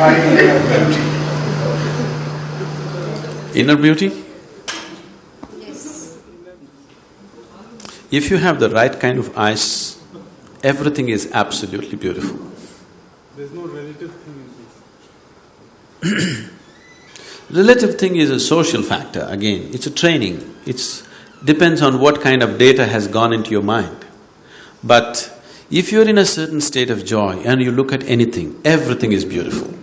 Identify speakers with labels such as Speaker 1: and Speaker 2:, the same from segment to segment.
Speaker 1: find inner beauty.
Speaker 2: Inner beauty?
Speaker 3: Yes.
Speaker 2: If you have the right kind of eyes, everything is absolutely beautiful.
Speaker 4: There's no relative thing in this.
Speaker 2: Relative thing is a social factor, again, it's a training, it's… depends on what kind of data has gone into your mind. But if you're in a certain state of joy and you look at anything, everything is beautiful.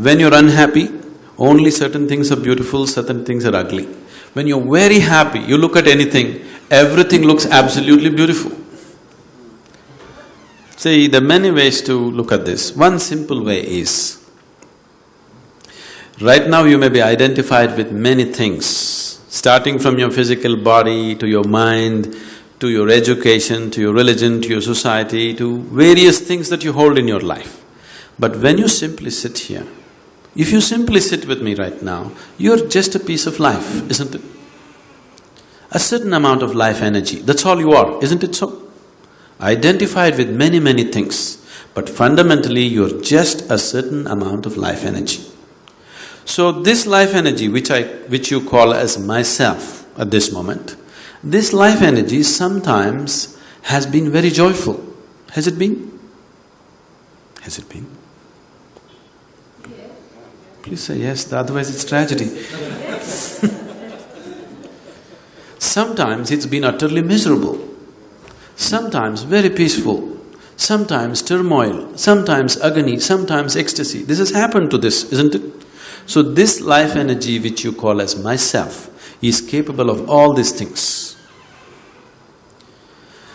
Speaker 2: When you're unhappy, only certain things are beautiful, certain things are ugly. When you're very happy, you look at anything, everything looks absolutely beautiful. See, there are many ways to look at this. One simple way is, right now you may be identified with many things, starting from your physical body to your mind, to your education, to your religion, to your society, to various things that you hold in your life. But when you simply sit here, if you simply sit with me right now, you're just a piece of life, isn't it? A certain amount of life energy, that's all you are, isn't it so? Identified with many, many things, but fundamentally you're just a certain amount of life energy. So this life energy which I… which you call as myself at this moment, this life energy sometimes has been very joyful. Has it been? Has it been? Please say yes, otherwise it's tragedy. sometimes it's been utterly miserable, sometimes very peaceful, sometimes turmoil, sometimes agony, sometimes ecstasy. This has happened to this, isn't it? So this life energy which you call as myself is capable of all these things.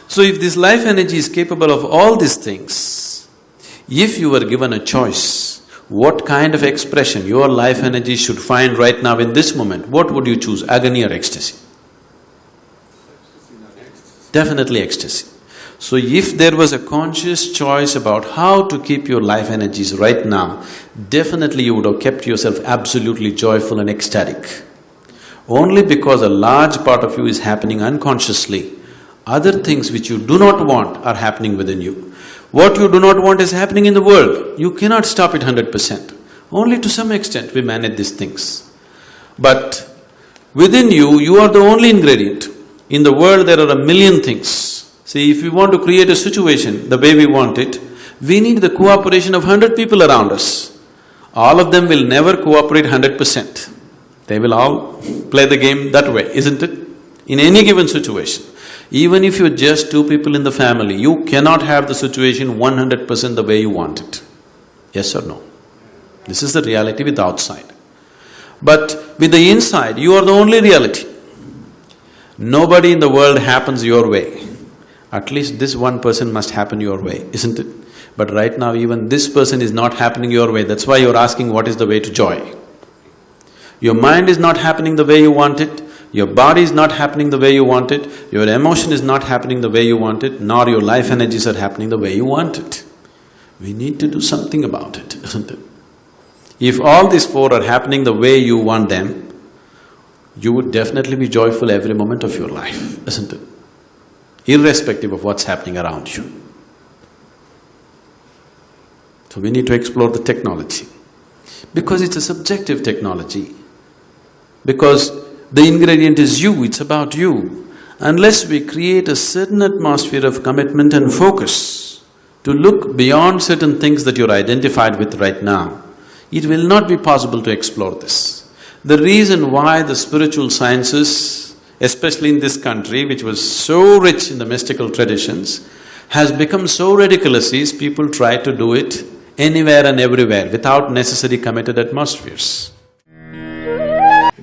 Speaker 2: So if this life energy is capable of all these things, if you were given a choice, what kind of expression your life energy should find right now in this moment, what would you choose, agony or ecstasy? Definitely ecstasy. So if there was a conscious choice about how to keep your life energies right now, definitely you would have kept yourself absolutely joyful and ecstatic. Only because a large part of you is happening unconsciously, other things which you do not want are happening within you. What you do not want is happening in the world, you cannot stop it hundred percent. Only to some extent we manage these things. But within you, you are the only ingredient. In the world there are a million things. See, if we want to create a situation the way we want it, we need the cooperation of hundred people around us. All of them will never cooperate hundred percent. They will all play the game that way, isn't it? In any given situation. Even if you're just two people in the family, you cannot have the situation one hundred percent the way you want it. Yes or no? This is the reality with the outside. But with the inside, you are the only reality. Nobody in the world happens your way. At least this one person must happen your way, isn't it? But right now even this person is not happening your way, that's why you're asking what is the way to joy. Your mind is not happening the way you want it, your body is not happening the way you want it, your emotion is not happening the way you want it, nor your life energies are happening the way you want it. We need to do something about it, isn't it? If all these four are happening the way you want them, you would definitely be joyful every moment of your life, isn't it? irrespective of what's happening around you. So we need to explore the technology. Because it's a subjective technology, because the ingredient is you, it's about you. Unless we create a certain atmosphere of commitment and focus to look beyond certain things that you're identified with right now, it will not be possible to explore this. The reason why the spiritual sciences especially in this country which was so rich in the mystical traditions, has become so ridiculous is people try to do it anywhere and everywhere without necessary committed atmospheres.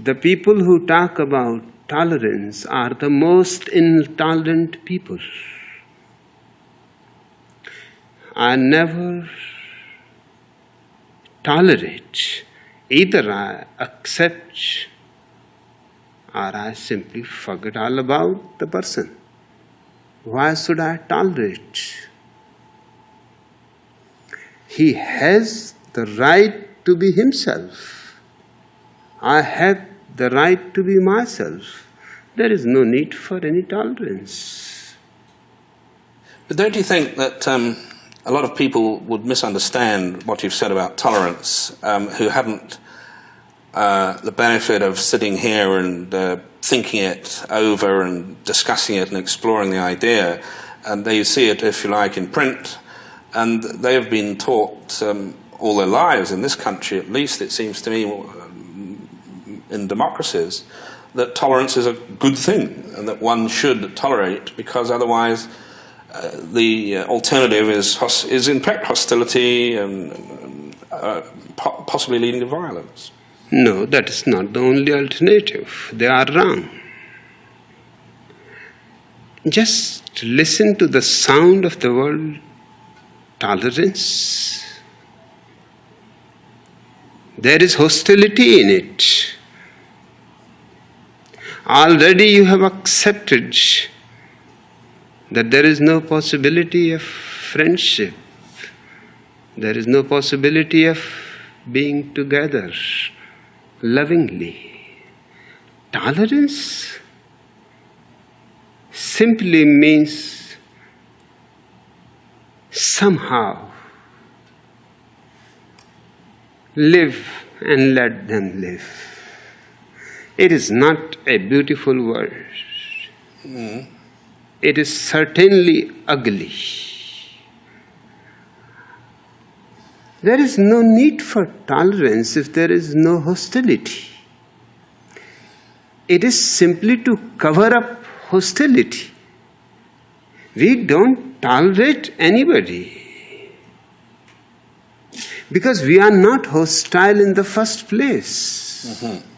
Speaker 5: The people who talk about tolerance are the most intolerant people. I never tolerate, either I accept or I simply forget all about the person. Why should I tolerate? He has the right to be himself. I have the right to be myself. There is no need for any tolerance.
Speaker 6: But don't you think that um,
Speaker 1: a lot of people would misunderstand what you've said about tolerance um, who haven't uh, the benefit of sitting here and uh, thinking it over and discussing it and exploring the idea. And they see it, if you like, in print. And they have been taught um, all their lives, in this country at least, it seems to me, in democracies, that tolerance is a good thing and that one should tolerate because otherwise uh, the uh, alternative is, is in fact hostility and uh, po- possibly leading to violence.
Speaker 5: No, that is not the only alternative. They are wrong. Just listen to the sound of the word tolerance. There is hostility in it. Already you have accepted that there is no possibility of friendship, there is no possibility of being together lovingly. Tolerance simply means somehow live and let them live. It is not a beautiful word. It is certainly ugly. There is no need for tolerance if there is no hostility. It is simply to cover up hostility. We don't tolerate anybody because we are not hostile in the first place. Mm-hmm.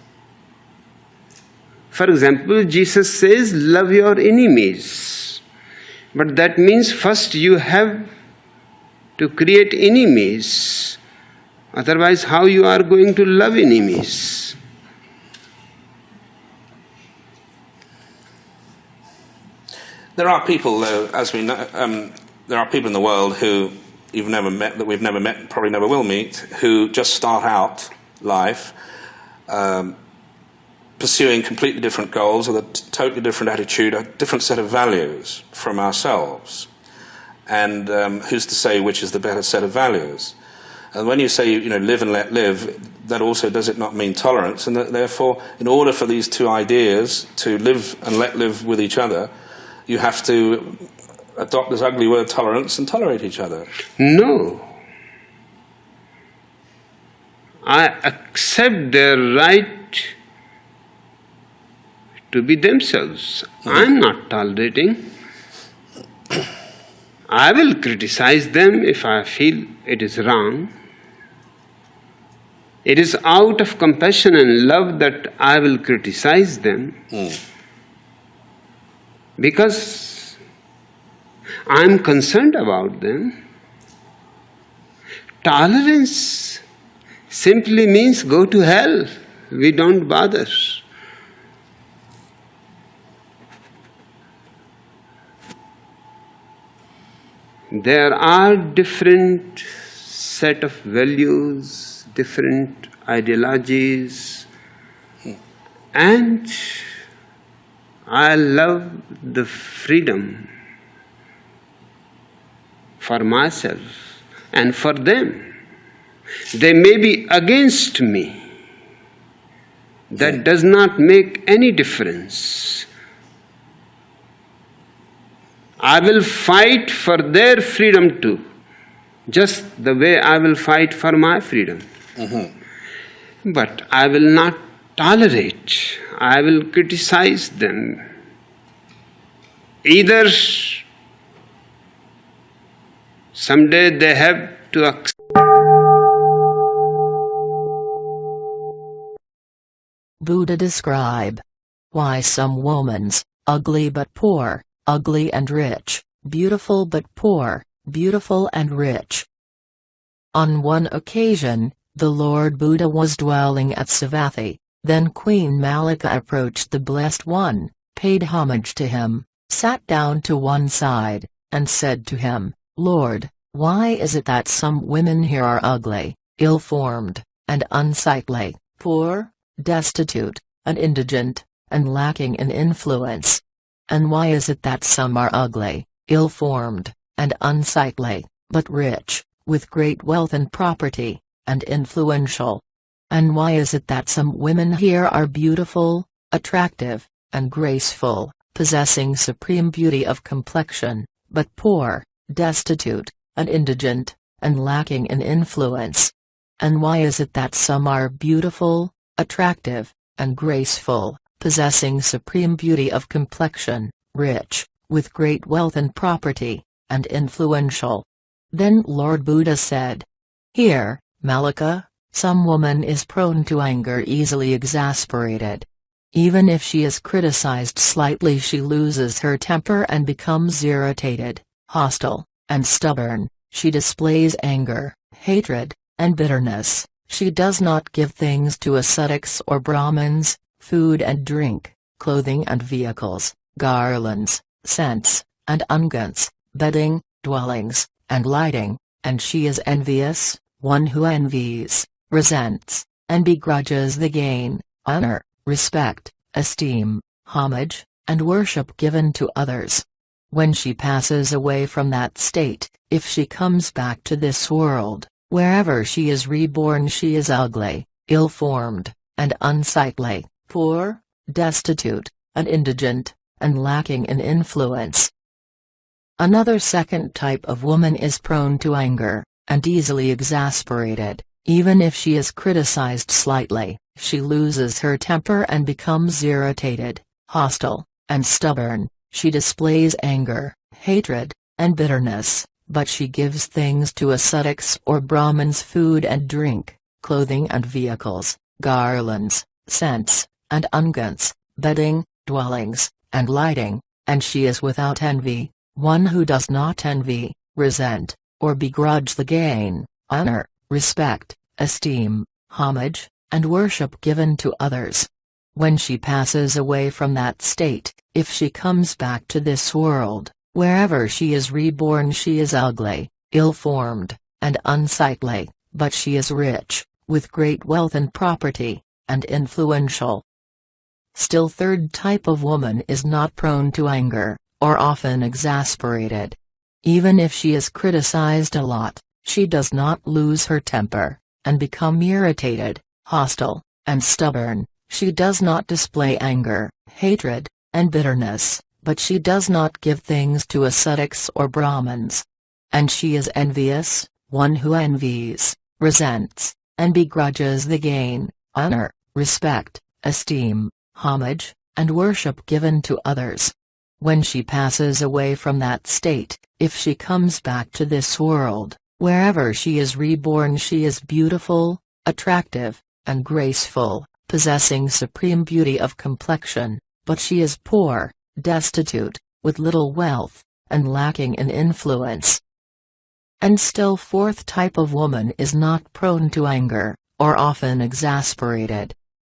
Speaker 5: For example, Jesus says, Love your enemies. But that means first you have to create enemies. Otherwise, how you are going to love enemies?
Speaker 1: There are people, though, as we know, um, there are people in the world who you've never met, that we've never met, probably never will meet, who just start out life um, pursuing completely different goals with a totally different attitude, a different set of values from ourselves. And um, who's to say which is the better set of values? And when you say, you know, live and let live, that also does it not mean tolerance? And therefore, in order for these two ideas to live and let live with each other, you have to adopt this ugly word tolerance and tolerate each other.
Speaker 5: No. I accept their right to be themselves. I'm not tolerating. I will criticize them if I feel it is wrong. It is out of compassion and love that I will criticize them hmm. because I'm concerned about them. Tolerance simply means go to hell. We don't bother. There are different set of values, different ideologies, and I love the freedom for myself and for them. They may be against me. That does not make any difference. I will fight for their freedom too, just the way I will fight for my freedom. Mm-hmm. But I will not tolerate, I will criticize them. Either someday they have to accept.
Speaker 6: Buddha describe why some woman's ugly but poor, ugly and rich, beautiful but poor, beautiful and rich. On one occasion, the Lord Buddha was dwelling at Savatthi, then Queen Mallika approached the Blessed One, paid homage to him, sat down to one side, and said to him, Lord, why is it that some women here are ugly, ill-formed, and unsightly, poor, destitute, and indigent, and lacking in influence? And why is it that some are ugly, ill-formed, and unsightly, but rich, with great wealth and property, and influential. And why is it that some women here are beautiful, attractive, and graceful, possessing supreme beauty of complexion, but poor, destitute, and indigent, and lacking in influence? And why is it that some are beautiful, attractive, and graceful, possessing supreme beauty of complexion, rich, with great wealth and property, and influential? Then Lord Buddha said, Here, Mallika, some woman is prone to anger easily exasperated. Even if she is criticized slightly she loses her temper and becomes irritated, hostile, and stubborn, she displays anger, hatred, and bitterness, she does not give things to ascetics or Brahmins, food and drink, clothing and vehicles, garlands, scents, and unguents, bedding, dwellings, and lighting, and she is envious, one who envies, resents, and begrudges the gain, honor, respect, esteem, homage, and worship given to others. When she passes away from that state, if she comes back to this world, wherever she is reborn she is ugly, ill-formed, and unsightly, poor, destitute, and indigent, and lacking in influence. Another second type of woman is prone to anger, and easily exasperated, even if she is criticized slightly, she loses her temper and becomes irritated, hostile, and stubborn, she displays anger, hatred, and bitterness, but she gives things to ascetics or Brahmins food and drink, clothing and vehicles, garlands, scents, and unguents, bedding, dwellings, and lighting, and she is without envy, one who does not envy, resent, or begrudge the gain, honor, respect, esteem, homage, and worship given to others. When she passes away from that state, if she comes back to this world, wherever she is reborn she is ugly, ill-formed, and unsightly, but she is rich, with great wealth and property, and influential. Still third type of woman is not prone to anger, or often exasperated. Even if she is criticized a lot, she does not lose her temper, and become irritated, hostile, and stubborn, she does not display anger, hatred, and bitterness, but she does not give things to ascetics or Brahmins. And she is envious, one who envies, resents, and begrudges the gain, honor, respect, esteem, homage, and worship given to others. When she passes away from that state, if she comes back to this world, Wherever she is reborn she is beautiful, attractive, and graceful, possessing supreme beauty of complexion, but she is poor, destitute, with little wealth, and lacking in influence. And still fourth type of woman is not prone to anger, or often exasperated.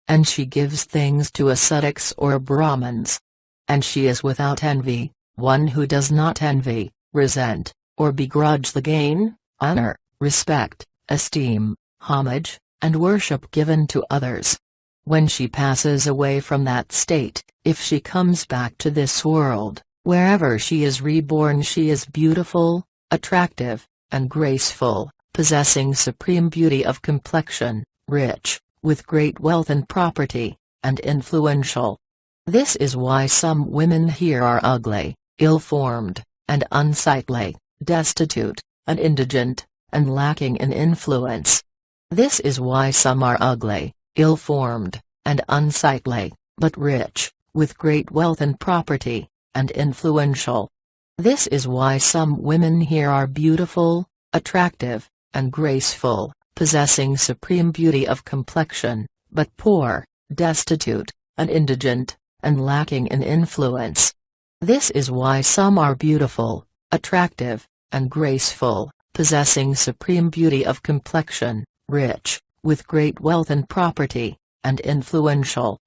Speaker 6: And she gives things to ascetics or Brahmins. And she is without envy, one who does not envy, resent, or begrudge the gain, honor, respect, esteem, homage, and worship given to others. When she passes away from that state, if she comes back to this world, wherever she is reborn she is beautiful, attractive, and graceful, possessing supreme beauty of complexion, rich, with great wealth and property, and influential. This is why some women here are ugly, ill-formed, and unsightly, destitute, and indigent, and lacking in influence. This is why some are ugly, ill-formed, and unsightly, but rich, with great wealth and property, and influential. This is why some women here are beautiful, attractive, and graceful, possessing supreme beauty of complexion, but poor, destitute, and indigent, and lacking in influence. This is why some are beautiful, attractive, and graceful, possessing supreme beauty of complexion, rich, with great wealth and property, and influential.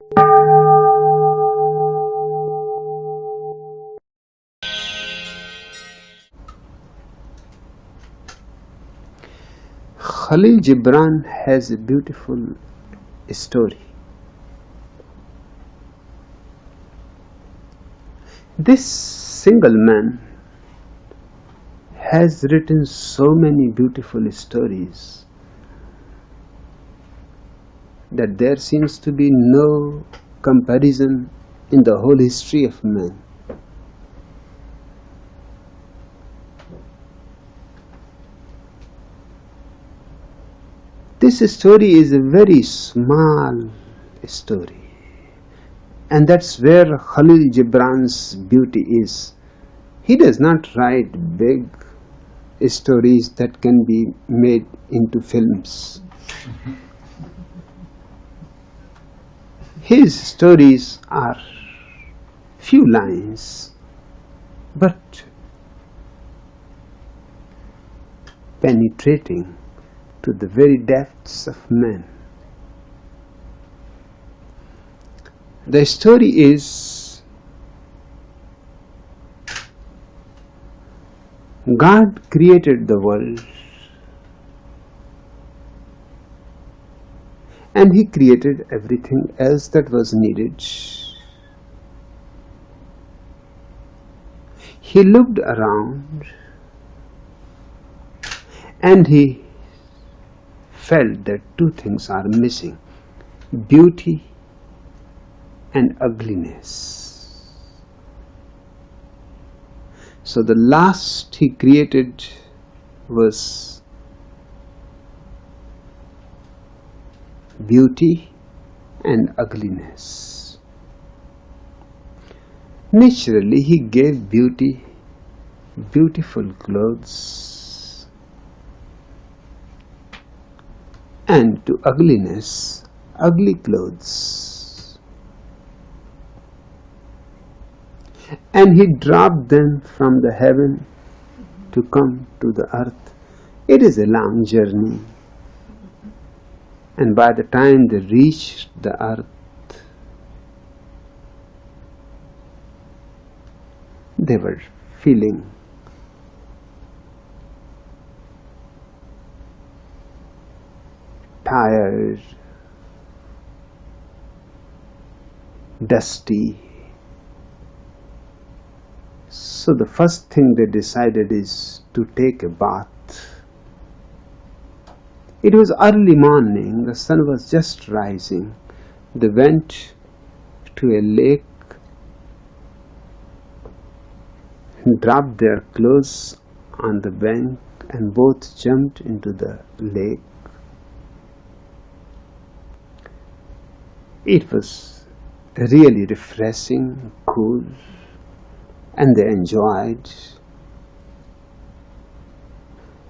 Speaker 5: Khalil Gibran has a beautiful story. This single man has written so many beautiful stories that there seems to be no comparison in the whole history of man. This story is a very small story, and that's where Khalil Gibran's beauty is. He does not write big stories that can be made into films. His stories are few lines, but penetrating to the very depths of man. The story is God created the world and He created everything else that was needed. He looked around and He felt that two things are missing beauty and ugliness. So the last he created was beauty and ugliness. Naturally, he gave beauty beautiful clothes and to ugliness ugly clothes. And he dropped them from the heaven to come to the earth. It is a long journey. And by the time they reached the earth, they were feeling tired, dusty. So the first thing they decided is to take a bath. It was early morning, the sun was just rising. They went to a lake, dropped their clothes on the bank, and both jumped into the lake. It was really refreshing, cool, and they enjoyed.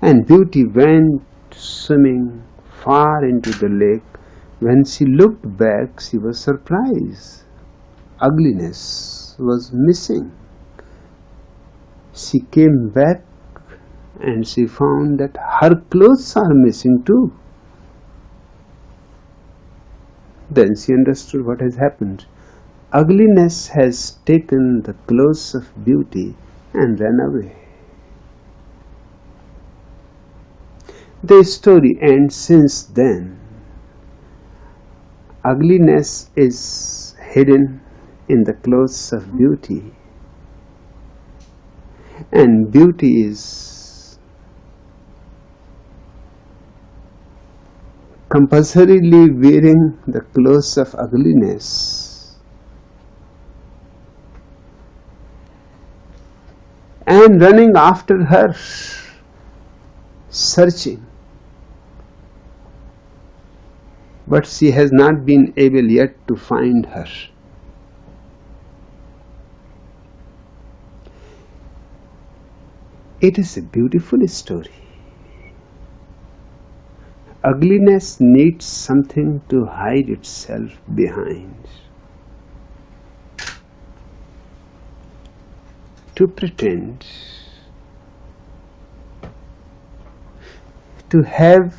Speaker 5: And Beauty went swimming far into the lake. When she looked back, she was surprised. Ugliness was missing. She came back and she found that her clothes are missing too. Then she understood what has happened. Ugliness has taken the clothes of beauty and ran away. The story ends since then. Ugliness is hidden in the clothes of beauty, and beauty is compulsorily wearing the clothes of ugliness and running after her, searching. But she has not been able yet to find her. It is a beautiful story. Ugliness needs something to hide itself behind. To pretend, to have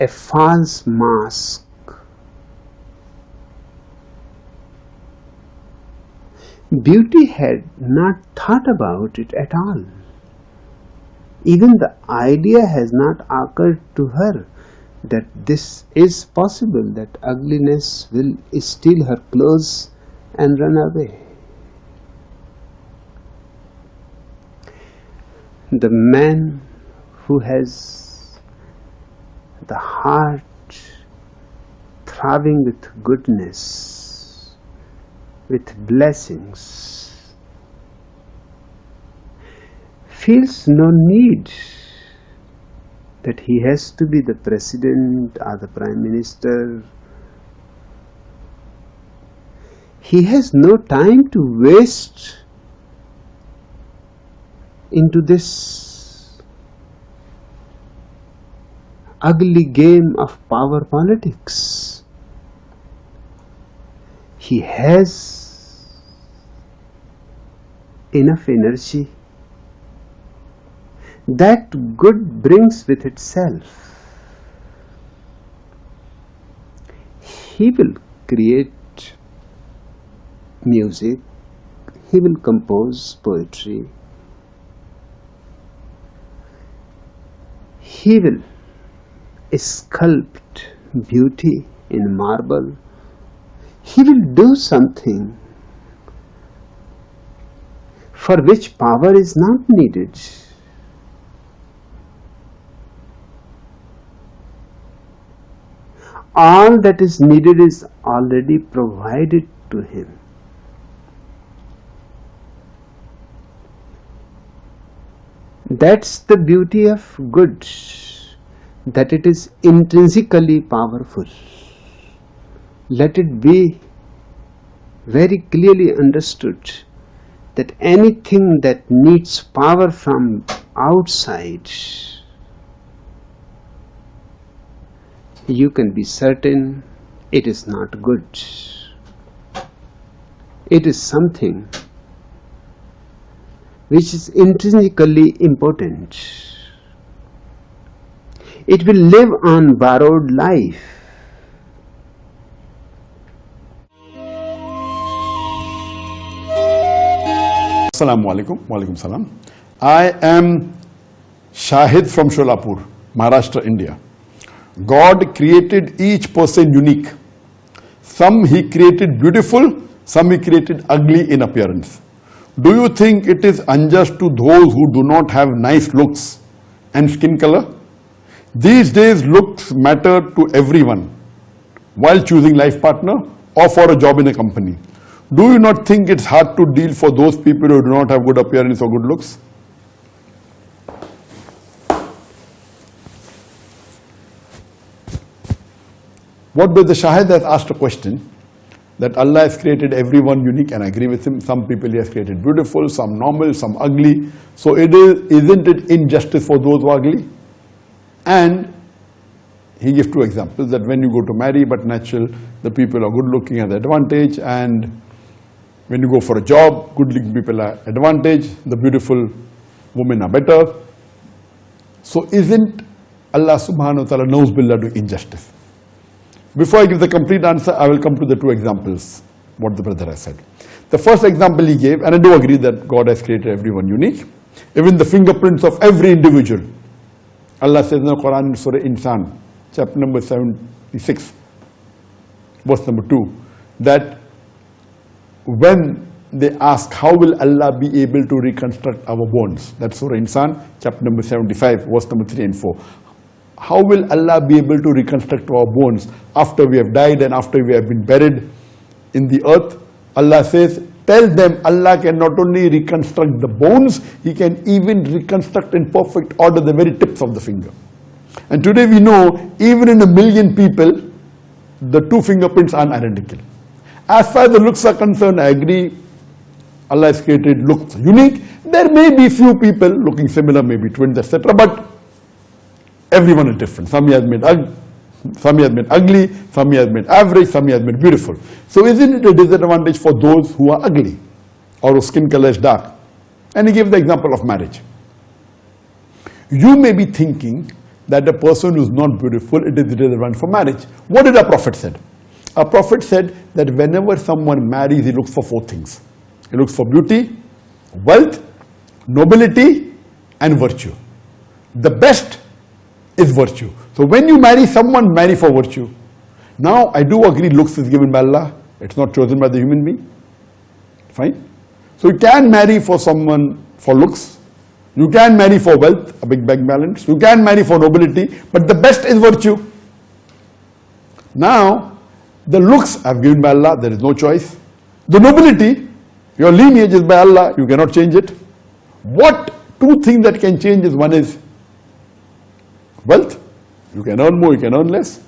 Speaker 5: a false mask. Beauty had not thought about it at all. Even the idea has not occurred to her that this is possible, that ugliness will steal her clothes and run away. the man who has the heart throbbing with goodness, with blessings, feels no need that he has to be the president or the prime minister. He has no time to waste into this ugly game of power politics. He has enough energy that good brings with itself. He will create music, he will compose poetry, he will sculpt beauty in marble, he will do something for which power is not needed. All that is needed is already provided to him. That's the beauty of good, that it is intrinsically powerful. Let it be very clearly understood that anything that needs power from outside, you can be certain it is not good. It is something which is intrinsically important. It will live on borrowed life.
Speaker 7: Assalamu alaikum. Salam. I am Shahid from Sholapur, Maharashtra, India. God created each person unique. Some he created beautiful, some he created ugly in appearance. Do you think it is unjust to those who do not have nice looks and skin color? These days looks matter to everyone while choosing life partner or for a job in a company. Do you not think it's hard to deal for those people who do not have good appearance or good looks? What does the Shahid has asked a question that Allah has created everyone unique and I agree with him. Some people he has created beautiful, some normal, some ugly. So it is, isn't it injustice for those who are ugly? And he gives two examples that when you go to marry but natural, the people are good looking at the advantage and when you go for a job, good looking people are advantage, the beautiful women are better. So isn't Allah subhanahu wa ta'ala knows billah do injustice? Before I give the complete answer, I will come to the two examples, what the brother has said. The first example he gave, and I do agree that God has created everyone unique, even the fingerprints of every individual. Allah says in the Quran, Surah Insan, chapter number 76, verse number 2, that when they ask, how will Allah be able to reconstruct our bones? That's Surah Insan, chapter number 75, verse number 3 and 4 how will Allah be able to reconstruct our bones after we have died and after we have been buried in the earth? Allah says, tell them Allah can not only reconstruct the bones, He can even reconstruct in perfect order the very tips of the finger. And today we know, even in a million people, the two fingerprints are identical. As far as the looks are concerned, I agree, Allah has created looks unique. There may be few people looking similar, maybe twins, etc. But Everyone is different. Some he has made ugly, some he has made ugly, some he has made average, some he has made beautiful. So isn't it a disadvantage for those who are ugly or whose skin color is dark? And he gave the example of marriage. You may be thinking that a person who is not beautiful, it is a disadvantage for marriage. What did our Prophet said? Our Prophet said that whenever someone marries, he looks for four things. He looks for beauty, wealth, nobility, and virtue. The best is virtue. So when you marry someone, marry for virtue. Now, I do agree looks is given by Allah. It's not chosen by the human being. Fine. So you can marry for someone for looks. You can marry for wealth, a big bank balance. You can marry for nobility, but the best is virtue. Now, the looks are given by Allah, there is no choice. The nobility, your lineage is by Allah, you cannot change it. What two things that can change is one is wealth, you can earn more, you can earn less.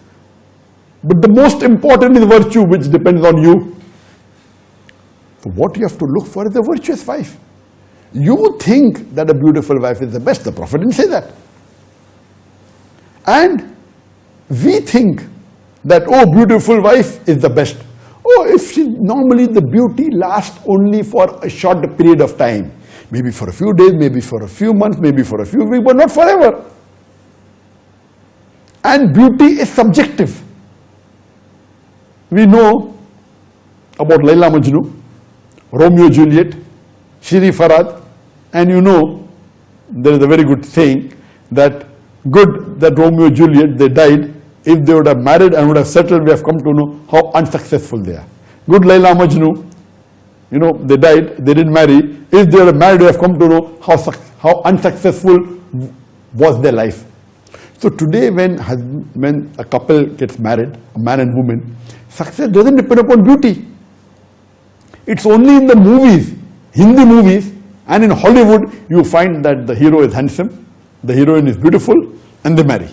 Speaker 7: But the most important is virtue, which depends on you. So what you have to look for is a virtuous wife. You think that a beautiful wife is the best. The Prophet didn't say that. And we think that, oh, beautiful wife is the best. Oh, if she, normally the beauty lasts only for a short period of time. Maybe for a few days, maybe for a few months, maybe for a few weeks, but not forever. And beauty is subjective. We know about Laila Majnu, Romeo Juliet, Shiri Farhad, and you know there is a very good saying that good that Romeo Juliet they died. If they would have married and would have settled, we have come to know how unsuccessful they are. Good Laila Majnu, you know, they died, they didn't marry. If they were married, we have come to know how, how unsuccessful was their life. So today when, when a couple gets married, a man and woman, success doesn't depend upon beauty. It's only in the movies, Hindi movies and in Hollywood you find that the hero is handsome, the heroine is beautiful and they marry.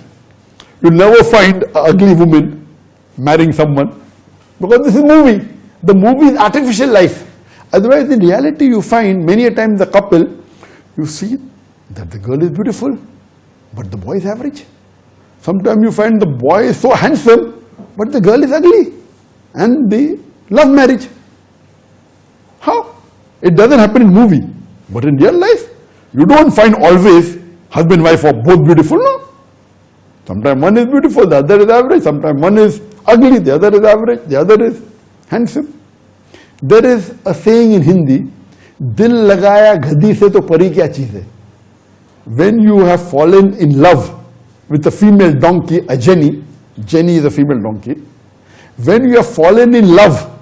Speaker 7: You'll never find an ugly woman marrying someone because this is movie. The movie is artificial life. Otherwise in reality you find many a time the couple, you see that the girl is beautiful but the boy is average. Sometimes you find the boy is so handsome but the girl is ugly and they love marriage. How? It doesn't happen in movie. But in real life, you don't find always husband wife are both beautiful, no. Sometimes one is beautiful, the other is average. Sometimes one is ugly, the other is average, the other is handsome. There is a saying in Hindi, dil lagaya gadhi se to pari kya cheez hai? When you have fallen in love with a female donkey, a Jenny, Jenny is a female donkey. When you have fallen in love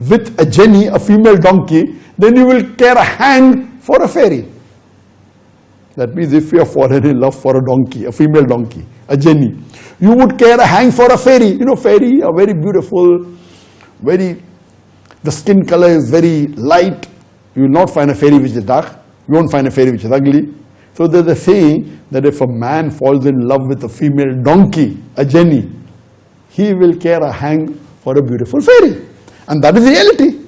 Speaker 7: with a Jenny, a female donkey, then you will care a hang for a fairy. That means if you have fallen in love for a donkey, a female donkey, a Jenny, you would care a hang for a fairy. You know, fairy are very beautiful, very, the skin color is very light. You will not find a fairy which is dark. You won't find a fairy which is ugly. So there's a saying that if a man falls in love with a female donkey, a Jenny, he will care a hang for a beautiful fairy. And that is reality.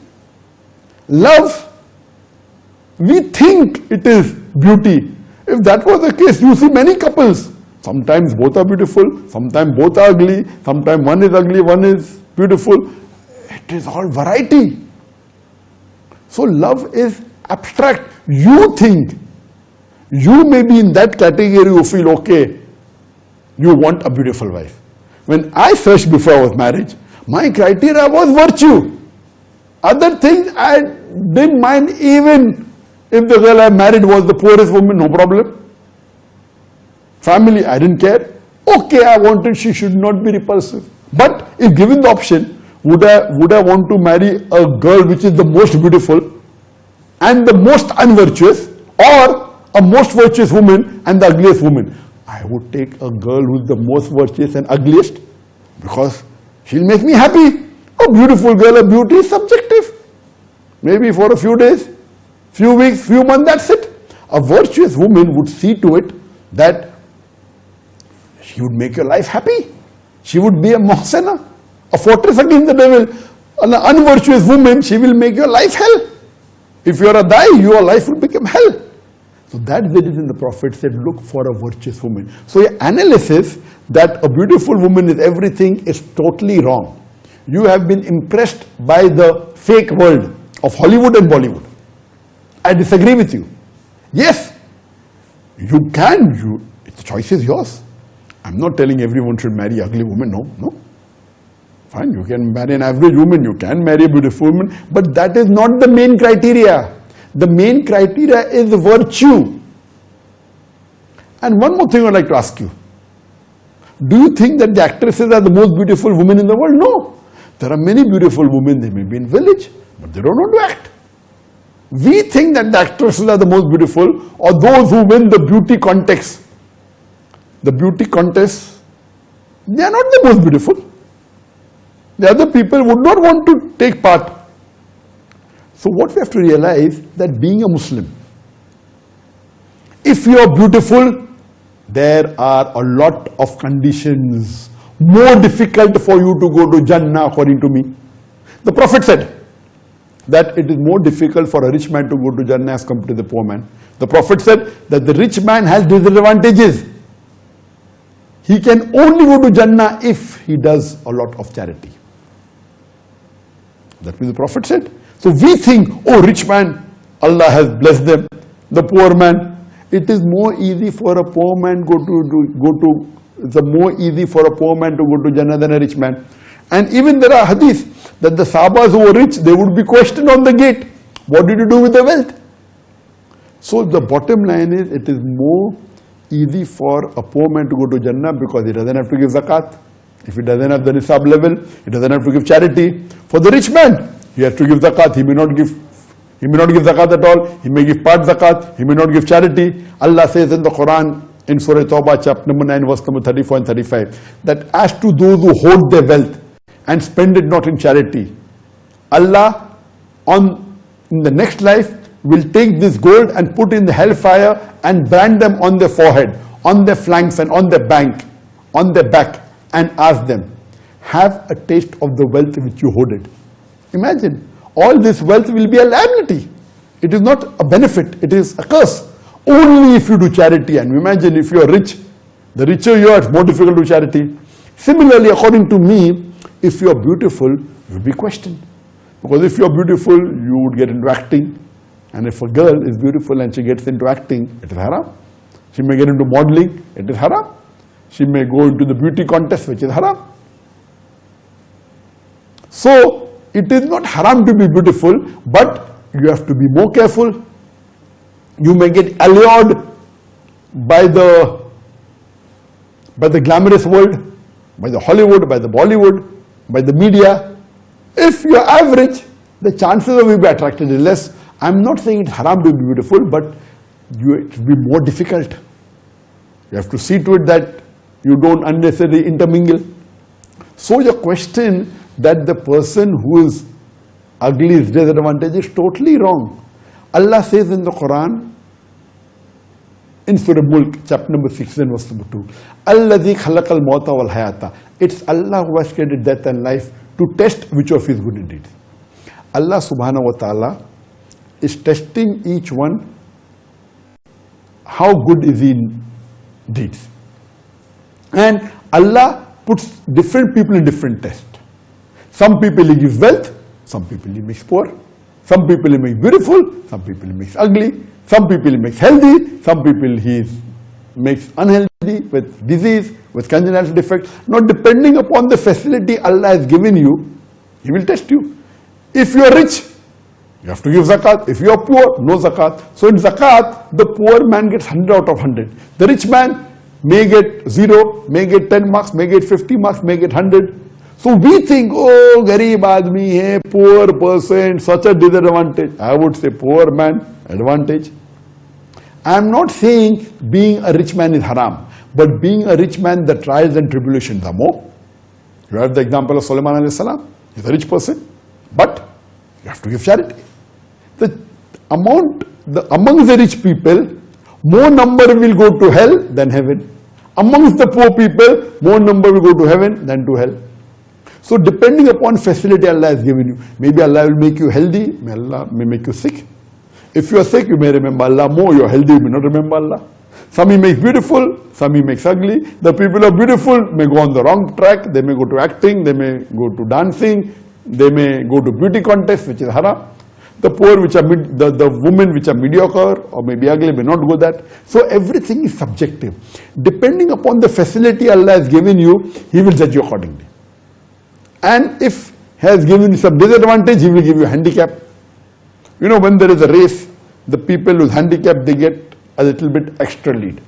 Speaker 7: Love, we think it is beauty. If that was the case, you see many couples. Sometimes both are beautiful, sometimes both are ugly, sometimes one is ugly, one is beautiful. It is all variety. So love is abstract. You think, you may be in that category, you feel okay, you want a beautiful wife. When I searched before I was married, my criteria was virtue. Other things I didn't mind even if the girl I married was the poorest woman, no problem. Family, I didn't care. Okay, I wanted she should not be repulsive. But if given the option, would I, would I want to marry a girl which is the most beautiful and the most unvirtuous or a most virtuous woman and the ugliest woman? I would take a girl who is the most virtuous and ugliest because she'll make me happy. A beautiful girl, a beauty is subjective. Maybe for a few days, few weeks, few months, that's it. A virtuous woman would see to it that she would make your life happy. She would be a mohsena, a fortress against the devil. An unvirtuous woman, she will make your life hell. If you are a die, your life will become hell. So that's the reason the Prophet said, look for a virtuous woman. So your analysis that a beautiful woman is everything is totally wrong. You have been impressed by the fake world of Hollywood and Bollywood. I disagree with you. Yes, you can, you, the choice is yours. I'm not telling everyone should marry ugly woman, no, no. Fine, you can marry an average woman, you can marry a beautiful woman, but that is not the main criteria. The main criteria is virtue. And one more thing I'd like to ask you. Do you think that the actresses are the most beautiful women in the world? No. There are many beautiful women, they may be in village, but they don't know to act. We think that the actresses are the most beautiful or those who win the beauty contest. The beauty contest, they are not the most beautiful. The other people would not want to take part. So what we have to realize that being a Muslim, if you are beautiful, there are a lot of conditions more difficult for you to go to Jannah according to me. The Prophet said that it is more difficult for a rich man to go to Jannah as compared to the poor man. The Prophet said that the rich man has disadvantages. He can only go to Jannah if he does a lot of charity. That means the Prophet said. So we think, oh rich man, Allah has blessed them. The poor man, it is more easy for a poor man go to, to go to it's more easy for a poor man to go to Jannah than a rich man. And even there are hadith that the Sahabas who were rich, they would be questioned on the gate. What did you do with the wealth? So the bottom line is it is more easy for a poor man to go to Jannah because he doesn't have to give zakat. If he doesn't have the nisab level, he doesn't have to give charity. For the rich man, he has to give zakat. He may not give he may not give zakat at all. He may give part zakat. He may not give charity. Allah says in the Quran, in Surah Tawbah, chapter number 9, verse number 34 and 35, that as to those who hold their wealth and spend it not in charity, Allah on in the next life will take this gold and put in the hellfire and brand them on their forehead, on their flanks and on their bank, on their back and ask them, have a taste of the wealth which you hoarded. Imagine, all this wealth will be a liability. It is not a benefit, it is a curse. Only if you do charity. And imagine if you are rich, the richer you are, it's more difficult to do charity. Similarly, according to me, if you are beautiful, you will be questioned. Because if you are beautiful, you would get into acting. And if a girl is beautiful and she gets into acting, it is haram. She may get into modeling, it is haram. She may go into the beauty contest, which is haram. So, it is not haram to be beautiful, but you have to be more careful you may get allured by the by the glamorous world, by the Hollywood, by the Bollywood, by the media. If you're average, the chances of you being attracted is less. I'm not saying it's haram to be beautiful, but you, it will be more difficult. You have to see to it that you don't unnecessarily intermingle. So your question that the person who is ugly is disadvantaged is totally wrong. Allah says in the Quran, in Surah Mulk, chapter number 6 and verse number 2, Alladhi khalaqal mawta wal hayata. It's Allah who has created death and life to test which of his good deeds. Allah subhanahu wa ta'ala is testing each one how good is he in deeds. And Allah puts different people in different tests. Some people he gives wealth, some people he makes poor. Some people he makes beautiful, some people he makes ugly, some people he makes healthy, some people he makes unhealthy with disease, with congenital defect. Now depending upon the facility Allah has given you, He will test you. If you are rich, you have to give zakat. If you are poor, no zakat. So in zakat, the poor man gets 100 out of 100. The rich man may get 0, may get 10 marks, may get 50 marks, may get 100. So we think, oh, garib admi hai, poor person, such a disadvantage. I would say poor man, advantage. I am not saying being a rich man is haram, but being a rich man, the trials and tribulations are more. You have the example of Solomon alayhi salam. He's a rich person, but you have to give charity. The amount, the, among the rich people, more number will go to hell than heaven. Amongst the poor people, more number will go to heaven than to hell. So depending upon facility Allah has given you, maybe Allah will make you healthy, may Allah may make you sick. If you are sick, you may remember Allah more, you are healthy, you may not remember Allah. Some He makes beautiful, some He makes ugly. The people are beautiful may go on the wrong track, they may go to acting, they may go to dancing, they may go to beauty contest, which is haram. The poor, which are the, the women which are mediocre or maybe ugly may not go that. So everything is subjective. Depending upon the facility Allah has given you, He will judge you accordingly. And if has given you some disadvantage, he will give you a handicap. You know, when there is a race, the people who's handicap, they get a little bit extra lead.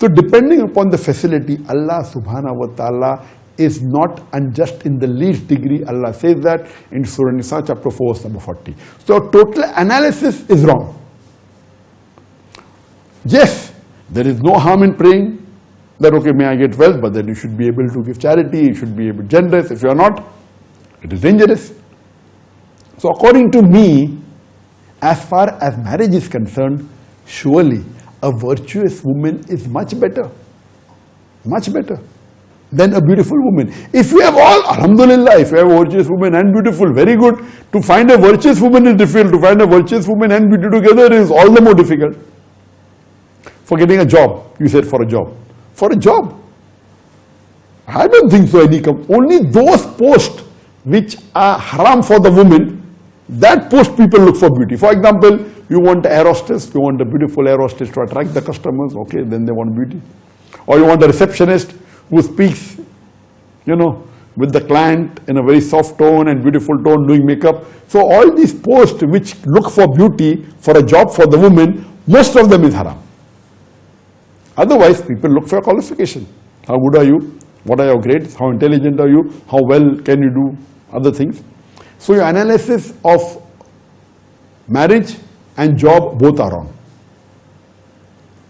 Speaker 7: So depending upon the facility, Allah subhanahu wa ta'ala is not unjust in the least degree. Allah says that in Surah Nisa chapter 4 verse number 40. So total analysis is wrong. Yes, there is no harm in praying that okay may I get wealth but then you should be able to give charity, you should be able generous. If you are not, it is dangerous. So according to me, as far as marriage is concerned, surely a virtuous woman is much better. Much better than a beautiful woman. If you have all, Alhamdulillah, if you have a virtuous woman and beautiful, very good. To find a virtuous woman is difficult. To find a virtuous woman and beauty together is all the more difficult. For getting a job, you said for a job. For a job. I don't think so any only those posts which are haram for the woman, that post people look for beauty. For example, you want air hostess, you want a beautiful air to attract the customers, okay, then they want beauty. Or you want a receptionist who speaks, you know, with the client in a very soft tone and beautiful tone doing makeup. So all these posts which look for beauty for a job for the woman, most of them is haram. Otherwise, people look for a qualification. How good are you? What are your grades? How intelligent are you? How well can you do other things? So your analysis of marriage and job both are wrong.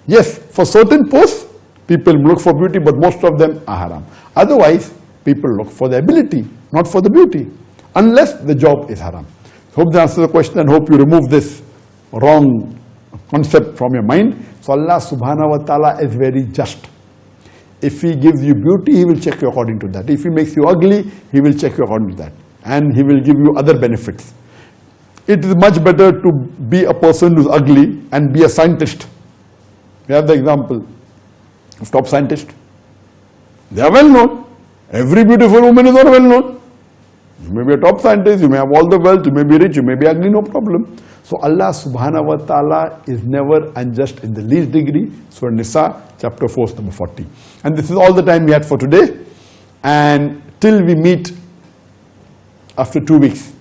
Speaker 7: Yes, for certain posts, people look for beauty, but most of them are haram. Otherwise, people look for the ability, not for the beauty, unless the job is haram. Hope that answers the question and hope you remove this wrong concept from your mind. So Allah subhanahu wa ta'ala is very just. If He gives you beauty, He will check you according to that. If He makes you ugly, He will check you according to that. And He will give you other benefits. It is much better to be a person who's ugly and be a scientist. We have the example of top scientists. They are well known. Every beautiful woman is not well known. You may be a top scientist, you may have all the wealth, you may be rich, you may be ugly, no problem. So Allah subhanahu wa ta'ala is never unjust in the least degree. Surah Nisa, chapter 4, number 40. And this is all the time we had for today. And till we meet after two weeks.